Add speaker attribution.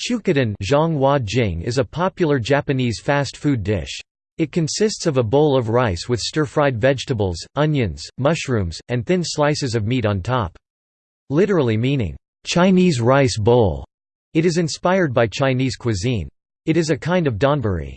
Speaker 1: Chukadon is a popular Japanese fast food dish. It consists of a bowl of rice with stir-fried vegetables, onions, mushrooms, and thin slices of meat on top. Literally meaning, "'Chinese rice bowl'", it is inspired by Chinese cuisine. It is a kind of donburi.